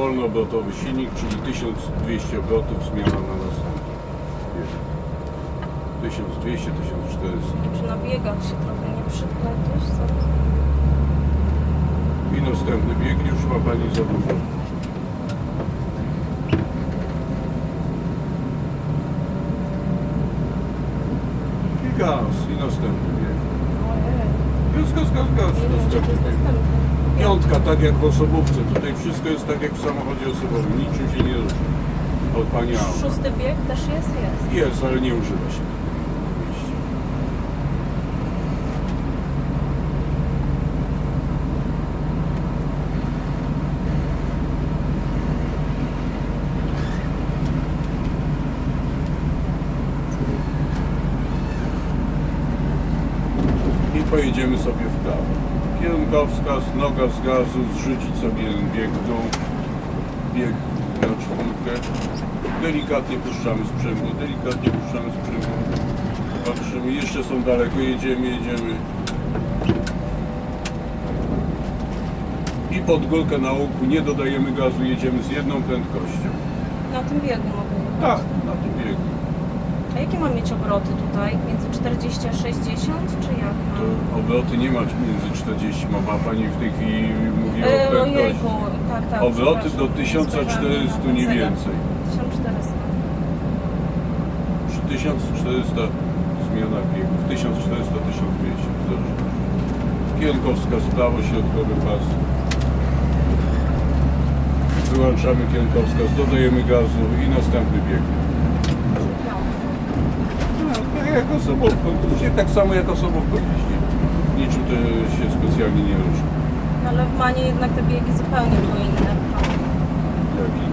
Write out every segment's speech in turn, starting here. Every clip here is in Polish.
wolnoobrotowy silnik, czyli 1200 obrotów, zmiana na następny. 1200, 1400. Czy na biegach się trochę nie przypletuś? Co? I następny bieg już ma Pani za dużo. I gaz, i następny bieg. Gaz, gaz, gaz, gaz, następny bieg. Piątka, tak jak w osobówce. Tutaj wszystko jest tak jak w samochodzie osobowym. Niczym się nie różni od Pani. Szósty bieg też jest? Jest. Jest, ale nie używa się. I pojedziemy sobie. Kierunkowskaz, noga z gazu, zrzucić sobie bieg w dół, bieg na czwórkę. Delikatnie puszczamy sprzęgło, delikatnie puszczamy sprzęgło. Patrzymy, jeszcze są daleko, jedziemy, jedziemy. I pod górkę na łuku nie dodajemy gazu, jedziemy z jedną prędkością. Na tym biegu mogę. Tak. A jakie mam mieć obroty tutaj? Między 40 a 60? Czy jak To obroty nie mać między 40, ma ma Pani w tej chwili mówi o E, prędkości. ojejku, tak, tak. Obroty do 1400 nie więcej. 1400. Przy 1400 zmiana biegów, 1400, 1200 w zależności. Kierunkowskaz prawo, środkowy pas. Wyłączamy kierunkowskaz, dodajemy gazu i następny bieg. Jak osobówką, tak samo jak osobówką jeździ. Niczym to się specjalnie nie różni. No, Ale w Manie jednak te biegi zupełnie były inne. Jaki?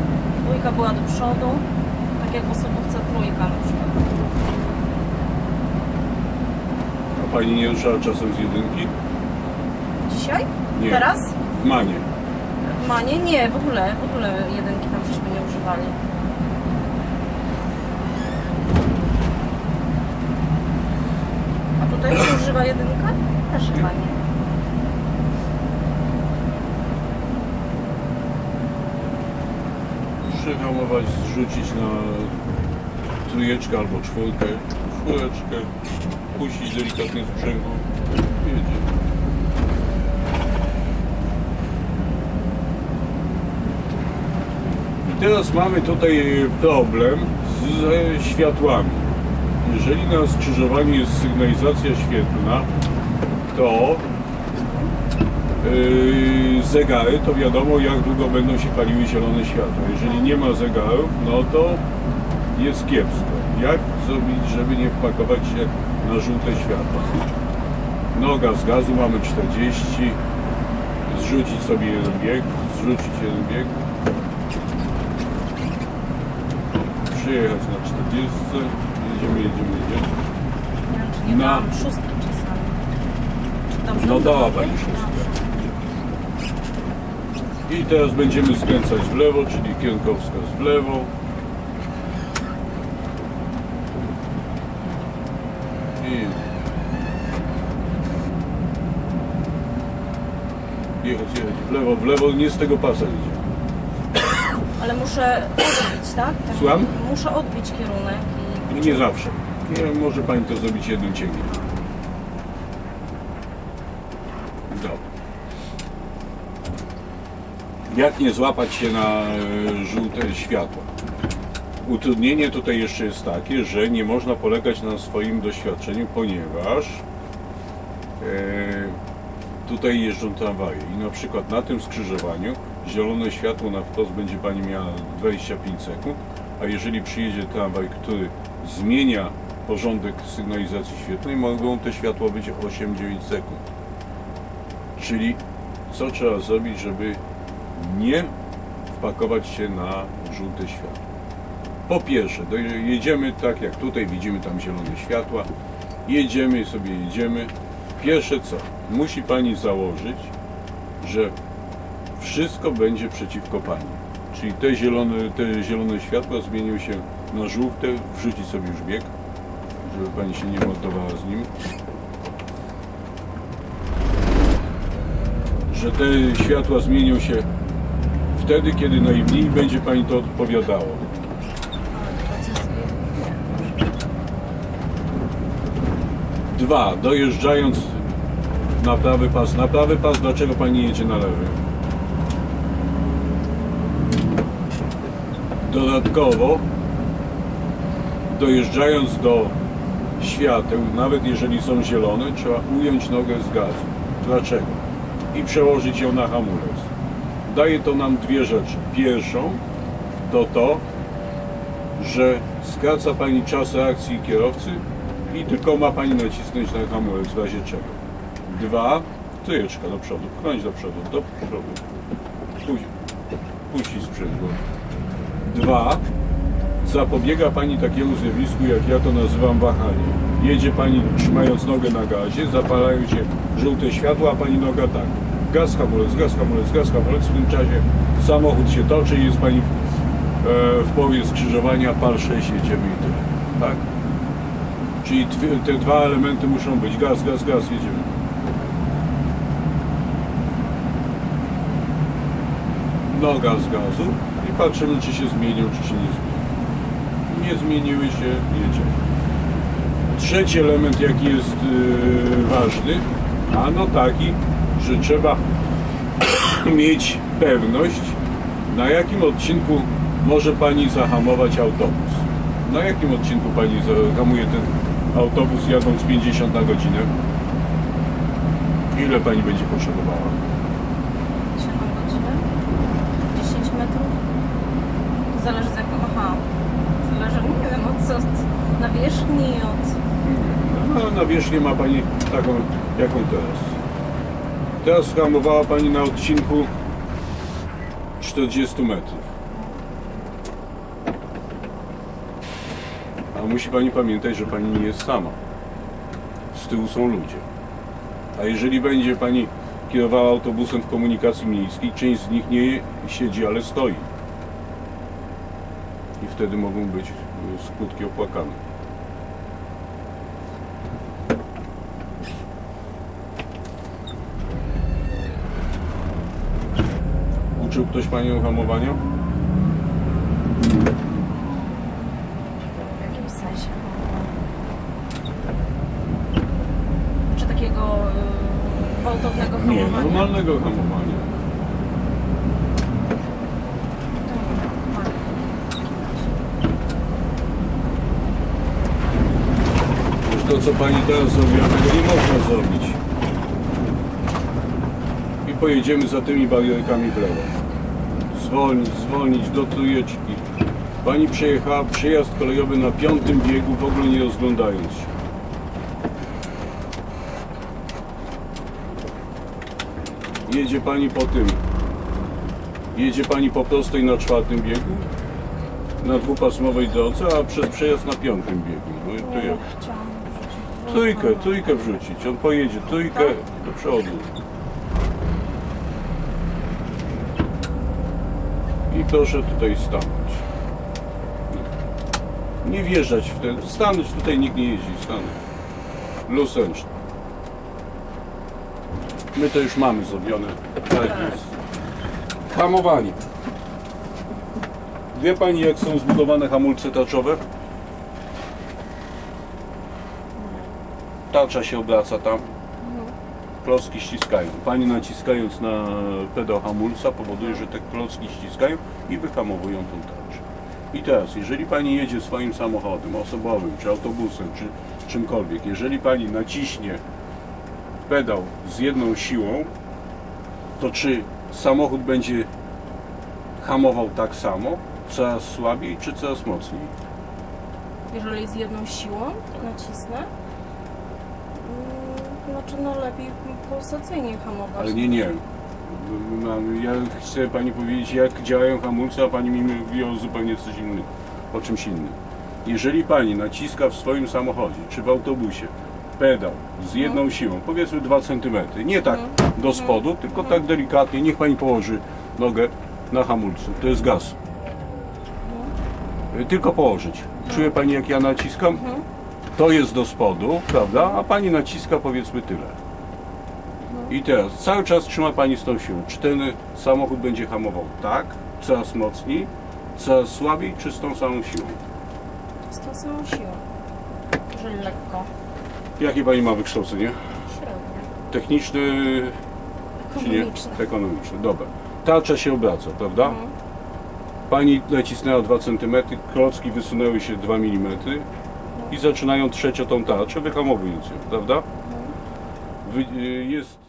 Dwójka była do przodu, tak jak w osobówce trójka na przykład. A pani nie ruszała czasem z jedynki? Dzisiaj? Nie. Teraz? W Manie. W Manie? Nie, w ogóle, w ogóle jedynki tam żeśmy nie używali. Tutaj się używa jedynka? Też chyba nie. Przyhamować, zrzucić na trójeczkę albo czwórkę, czwóreczkę, puścić delikatnie sprzęgło. Jedzie. I teraz mamy tutaj problem ze światłami. Jeżeli na skrzyżowaniu jest sygnalizacja świetlna, to yy, zegary, to wiadomo jak długo będą się paliły zielone światła. Jeżeli nie ma zegarów, no to jest kiepsko. Jak zrobić, żeby nie wpakować się na żółte światła? Noga z gazu mamy 40, zrzucić sobie jeden bieg, zrzucić jeden bieg, przyjechać na 40, jedziemy, jedziemy, jedziemy. Na- szóstki czasami. Czy dobrze No szóstkę. I teraz będziemy skręcać w lewo, czyli kierunkowskaz w lewo. I jechać, jechać w lewo, w lewo, nie z tego pasa idzie. Ale muszę odbić, tak? tak? Słucham? Muszę odbić kierunek I nie zawsze. Może Pani to zrobić jednym ciągiem. Dobra. Jak nie złapać się na e, żółte światła? Utrudnienie tutaj jeszcze jest takie, że nie można polegać na swoim doświadczeniu, ponieważ e, tutaj jeżdżą tramwaje i na przykład na tym skrzyżowaniu zielone światło na wprost będzie Pani miała 25 sekund, a jeżeli przyjedzie tramwaj, który zmienia porządek sygnalizacji świetlnej, mogą te światła być 8-9 sekund. Czyli co trzeba zrobić, żeby nie wpakować się na żółte światło? Po pierwsze, jedziemy tak jak tutaj, widzimy tam zielone światła, jedziemy sobie, jedziemy. Pierwsze co? Musi Pani założyć, że wszystko będzie przeciwko Pani. Czyli te zielone, te zielone światła zmienią się na żółte, wrzucić sobie już bieg, żeby Pani się nie mordowała z nim. Że te światła zmienią się wtedy, kiedy najmniej będzie Pani to odpowiadało. Dwa, dojeżdżając na prawy pas. Na prawy pas, dlaczego Pani jedzie na lewy? Dodatkowo, dojeżdżając do świateł, nawet jeżeli są zielone, trzeba ująć nogę z gazu. Dlaczego? I przełożyć ją na hamulec. Daje to nam dwie rzeczy. Pierwszą to to, że skraca Pani czas reakcji kierowcy i tylko ma Pani nacisnąć na hamulec w razie czego. Dwa, trójeczka do przodu, pchnąć do przodu, do przodu. Puścić sprzęgło. Dwa, zapobiega Pani takiemu zjawisku, jak ja to nazywam wahanie. Jedzie Pani trzymając nogę na gazie, zapalają się żółte światła, a Pani noga tak. Gaz, hamulec, gaz, hamulec, gaz, hamulec. W tym czasie samochód się toczy i jest Pani w, e, w połowie skrzyżowania, pal 6, jedziemy i tyle. Tak? Czyli te dwa elementy muszą być. Gaz, gaz, gaz, jedziemy. Noga z gazu i patrzymy, czy się zmienią, czy się nie zmienią. Nie zmieniły się, jedziemy. Trzeci element, jaki jest yy, ważny, ano taki, że trzeba mieć pewność, na jakim odcinku może Pani zahamować autobus. Na jakim odcinku Pani zahamuje ten autobus jadąc 50 na godzinę? Ile Pani będzie potrzebowała? 7 godzinę? 10 metrów? Zależy z jaką... Aha. Zależy, wiem, od nawierzchni, od... No, na wierzchnię ma Pani taką, jaką teraz. Teraz hamowała Pani na odcinku 40 metrów. A musi Pani pamiętać, że Pani nie jest sama. Z tyłu są ludzie. A jeżeli będzie Pani kierowała autobusem w komunikacji miejskiej, część z nich nie siedzi, ale stoi. I wtedy mogą być skutki opłakane. Uczył ktoś Panią hamowania? W jakimś sensie. Czy takiego y, gwałtownego Nie, hamowania? normalnego hamowania. To, co Pani teraz zrobiła, tego nie można zrobić. I pojedziemy za tymi barierkami w lewo. Zwolnić, zwolnić do trójeczki. Pani przejechała przejazd kolejowy na piątym biegu, w ogóle nie rozglądając się. Jedzie Pani po tym. Jedzie Pani po prostej na czwartym biegu, na dwupasmowej drodze, a przez przejazd na piątym biegu. No i tu jak? Trójkę, trójkę wrzucić. On pojedzie trójkę do przodu. I proszę tutaj stanąć. Nie wjeżdżać w ten. Stanąć tutaj nikt nie jeździ, stanąć. Luz ręczny. My to już mamy zrobione. Tak jest. Hamowanie. Wie Pani jak są zbudowane hamulce taczowe? Tacza się obraca tam. Klocki ściskają. Pani naciskając na pedał hamulca powoduje, że te klocki ściskają i wyhamowują tą tarczę. I teraz, jeżeli Pani jedzie swoim samochodem osobowym, czy autobusem, czy czymkolwiek, jeżeli Pani naciśnie pedał z jedną siłą, to czy samochód będzie hamował tak samo, coraz słabiej, czy coraz mocniej? Jeżeli jest jedną siłą, nacisnę. Znaczy, no lepiej pulsacyjnie hamować. Ale nie, nie. Mam- Ja chcę Pani powiedzieć, jak działają hamulce, a Pani mi mówi o zupełnie coś innym, o czymś innym. Jeżeli Pani naciska w swoim samochodzie, czy w autobusie, pedał z jedną siłą, powiedzmy 2 cm, nie tak do spodu, tylko tak delikatnie, niech Pani położy nogę na hamulcu, to jest gaz. Tylko położyć. Czuje Pani, jak ja naciskam? To jest do spodu, prawda? A Pani naciska powiedzmy tyle. I teraz cały czas trzyma Pani z tą siłą. Czy ten samochód będzie hamował tak, coraz mocniej, coraz słabiej, czy z tą samą siłą? Z tą samą siłą. Że lekko. Jakie Pani ma wykształcenie? Średnio. Techniczne czy nie? Ekonomiczne. Ekonomiczne. Dobra. Tarcza się obraca, prawda? Mhm. Pani nacisnęła 2 cm, klocki wysunęły się 2 mm i zaczynają trzeć o tą tarczę, wyhamowując ją, prawda? Y, jest